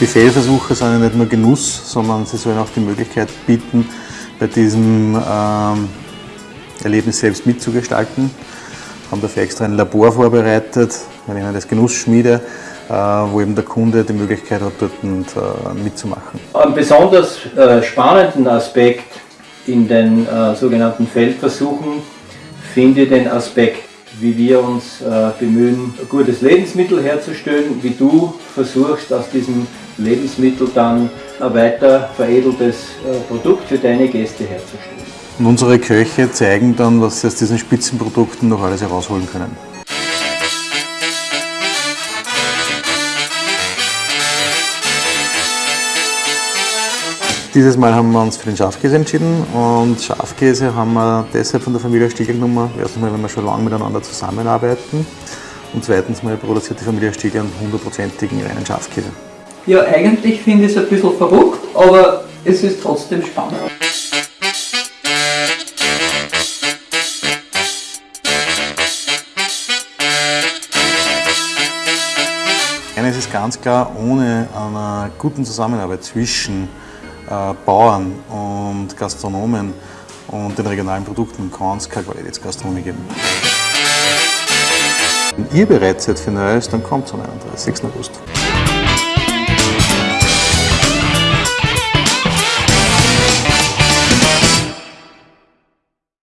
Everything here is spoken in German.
Buffetversuche sind ja nicht nur Genuss, sondern sie sollen auch die Möglichkeit bieten, bei diesem ähm, Erlebnis selbst mitzugestalten. Haben dafür extra ein Labor vorbereitet, wir nennen das Genussschmiede, äh, wo eben der Kunde die Möglichkeit hat, dort äh, mitzumachen. Einen besonders äh, spannenden Aspekt in den sogenannten Feldversuchen finde ich den Aspekt, wie wir uns bemühen, ein gutes Lebensmittel herzustellen, wie du versuchst aus diesem Lebensmittel dann ein weiter veredeltes Produkt für deine Gäste herzustellen. Und unsere Köche zeigen dann, was sie aus diesen Spitzenprodukten noch alles herausholen können. Dieses Mal haben wir uns für den Schafkäse entschieden und Schafkäse haben wir deshalb von der Familie Stiegel genommen. Erstens mal, weil wir schon lange miteinander zusammenarbeiten und zweitens mal produziert die Familie Stiegel einen hundertprozentigen reinen Schafkäse. Ja, eigentlich finde ich es ein bisschen verrückt, aber es ist trotzdem spannend. Eines ist ganz klar, ohne einer guten Zusammenarbeit zwischen Bauern und Gastronomen und den regionalen Produkten kann es keine Qualitätsgastronomie geben. Wenn ihr bereit seid für Neues, dann kommt am 31. August.